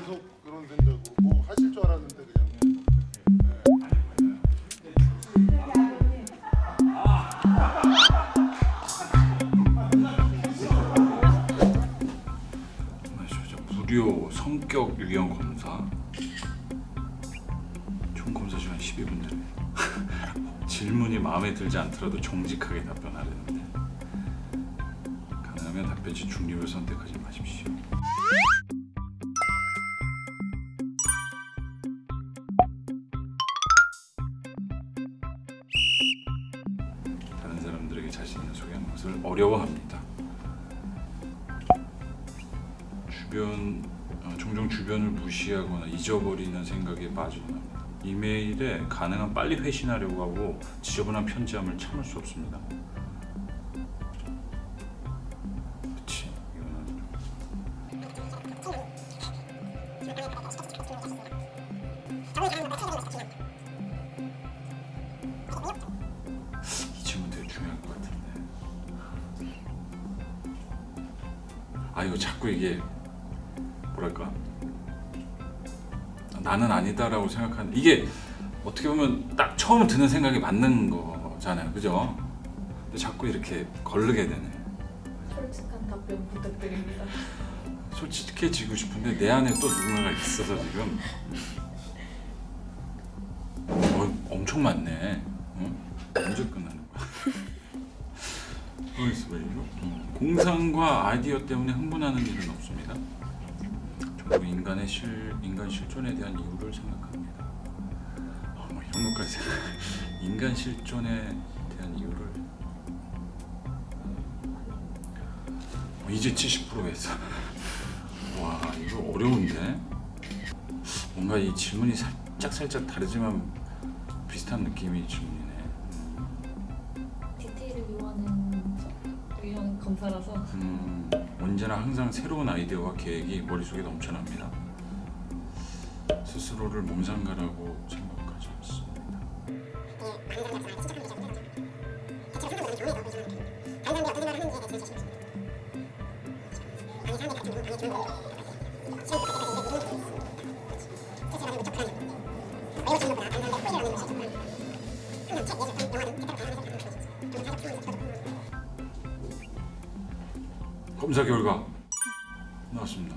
계속 그런 생각으로 뭐 하실 줄 알았는데 그냥? 무료 성격 유형 검사. 총 검사 시간 12분 내로 질문이 마음에 들지 않더라도 정직하게 답변하려는데. 가능하면 답변 시 중립을 선택하지 마십시오 사람들에게 자신을 소개하는 것을 어려워합니다 주변 어, 종종 주변을 무시하거나 잊어버리는 생각에 합니다. 이메일에 가능한 빨리 회신하려고 하고 지저분한 편지함을 참을 수 없습니다. 아 이거 자꾸 이게 뭐랄까 나는 아니다라고 생각하는 이게 어떻게 보면 딱 처음 드는 생각이 맞는 거잖아요 그죠? 근데 자꾸 이렇게 걸르게 되네 솔직한 답변 부탁드립니다. 솔직해지고 싶은데 내 안에 또 누군가가 있어서 지금 어, 엄청 많네 어? 언제 끝나는 거야? 어디서 왜 이러? 음, 공상과 아이디어 때문에 흥분하는 일은 없습니다. 저도 인간의 실, 인간 실존에 대한 이유를 생각합니다. 어, 뭐 이런 것까지 인간 실존에 대한 이유를. 어, 이제 70% 했어 와 이거 어려운데? 뭔가 이 질문이 살짝 살짝 다르지만 비슷한 느낌의 질문이네 유형 검사라서. 음, 언제나 항상 새로운 아이디어와 계획이 머릿속에 넘쳐납니다. 스스로를 몸상가라고 생각하지 않습니다 검사 결과 나왔습니다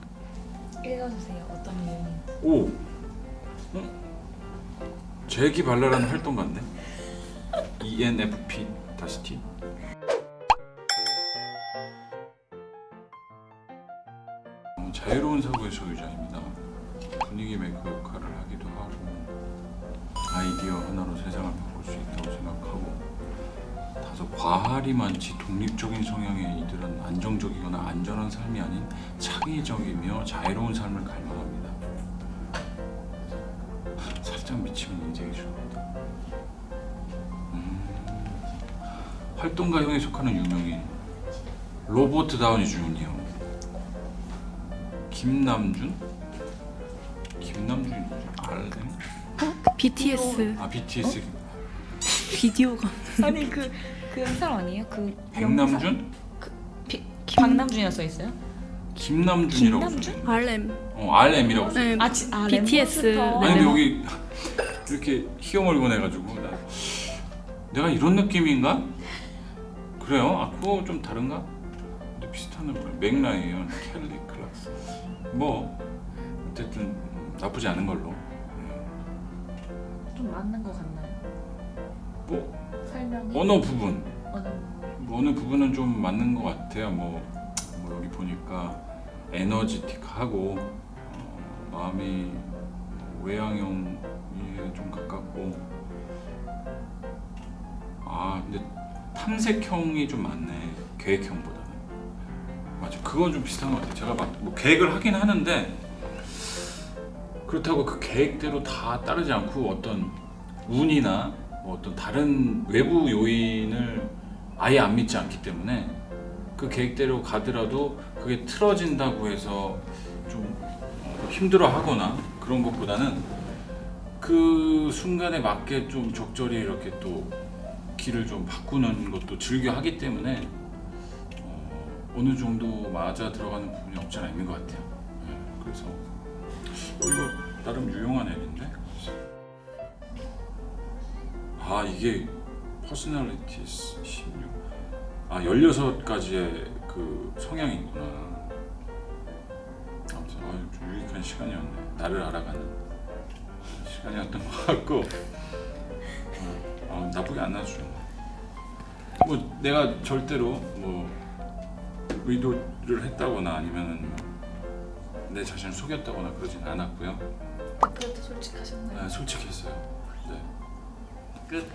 읽어주세요. 어떤 유형인지. 오! 어? 재기발랄한 활동가네 ENFP 다시 T 어, 자유로운 사고의 소유자입니다 분위기 메이커 역할을 하기도 하고 아이디어 하나로 세상을 바꿀 수 있다고 생각하고 다소 과할이 많지 독립적인 성향의 이들은 안정적이거나 안전한 삶이 아닌 창의적이며 자유로운 삶을 갈망합니다. 살짝 미치면 인생이 좋습니다. 음, 활동가형에 속하는 유명인 로버트 다우니 주니어 김남준? 김남준이 누구지? 알네? BTS 아 BTS 비디오가 아니 그그 사람 아니에요? 그 백남준? 비, 박남준이라 써 있어요? 김남준이라고 김남준? 써있네. RM 어 RM이라고 써 네, 아, 지, 아 BTS. 랩몬스터. 아니 근데 여기 이렇게 희어멀건 해가지고 나 내가 이런 느낌인가? 그래요? 아 그거 좀 다른가? 근데 비슷한 애 맥라이언, 켈리 클락슨 뭐 어쨌든 음, 나쁘지 않은 걸로 좀 맞는 것 같나요? 뭐 설명이 언어 부분. 어느 뭐 어느 부분은 좀 맞는 것 같아요. 뭐, 뭐 여기 보니까 에너지틱하고 어, 마음이 외향형에 좀 가깝고. 아 근데 탐색형이 좀 많네 계획형보다는. 맞아 그건 좀 비슷한 것 같아요. 제가 막 뭐 계획을 하긴 하는데 그렇다고 그 계획대로 다 따르지 않고 어떤 운이나 뭐 어떤 다른 외부 요인을 아예 안 믿지 않기 때문에 그 계획대로 가더라도 그게 틀어진다고 해서 좀 어, 힘들어 하거나 그런 것보다는 그 순간에 맞게 좀 적절히 이렇게 또 길을 좀 바꾸는 것도 즐겨 하기 때문에 어, 어느 정도 맞아 들어가는 부분이 없지 않아 있는 것 같아요. 네, 그래서 어, 이거 나름 유용한 앱인데? 아 이게 personality 16. 아 16가지의 그 성향이 있구나. 아무튼 아, 좀 유익한 시간이었네. 나를 알아가는 시간이었던 것 같고 어, 어, 나쁘게 안 좋네. 뭐 내가 절대로 뭐 의도를 했다거나 아니면은 뭐내 자신을 속였다거나 그러진 않았고요. 그래도 솔직하셨나요? 네, 솔직했어요. 네. Good.